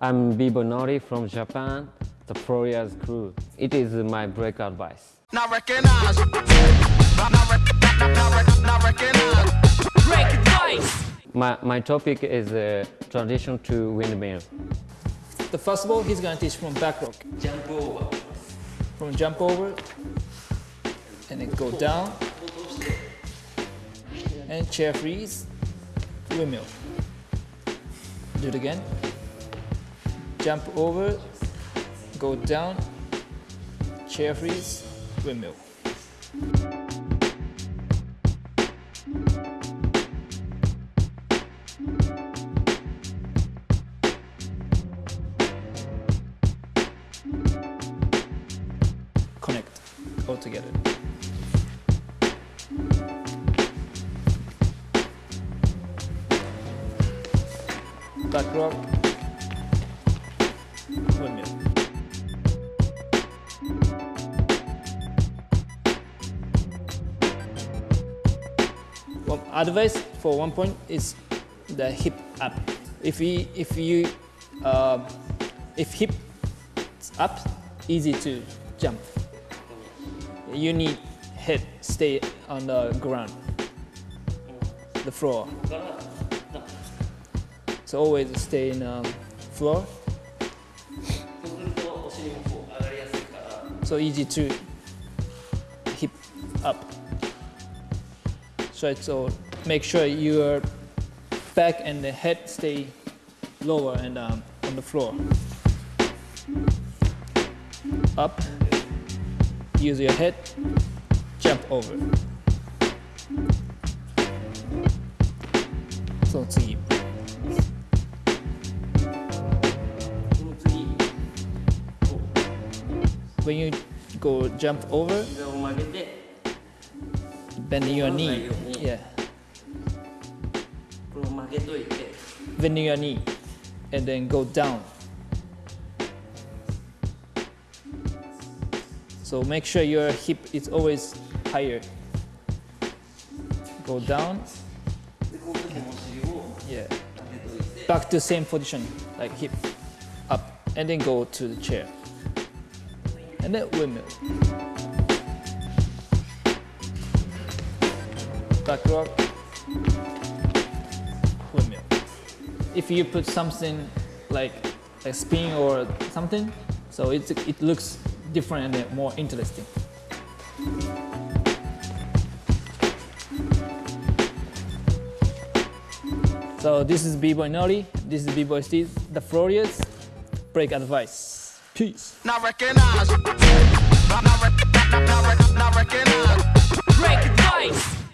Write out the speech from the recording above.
I'm B-Boy Nori from Japan, the Floorriorz crew. It is my break advice. Not recognize. Not, not, rec- not, not, rec- not recognize. Break advice! My, my topic is uh, transition to windmill. The first ball, he's gonna teach from back rock. Jump over. From jump over, and then go down, and chair freeze, windmill. Do it again. Jump over, go down, chair freeze, windmill. Connect all together. Back rock, One advice for one point is the hip up. If we, if you, uh, if hip up, easy to jump. You need head stay on the ground, the floor. So always stay in um, floor. So easy to hip up. So make sure your back and the head stay lower and um, on the floor. Up. Use your head. Jump over. So 次そ when you go jump over, bend your knee. Yeah. Bend your knee and then go down. So make sure your hip is always higher. Go down. Yeah. Back to same position, like hip up and then go to the chair. And windmill. Back rock, windmill. If you put something like a spin or something, so it, it looks different and more interesting. So this is B-Boy Nori, this is B-Boy Steve, the Floorriorz, break advice. Peace. Now recognize. Now, now, now, now, now recognize. Break advice.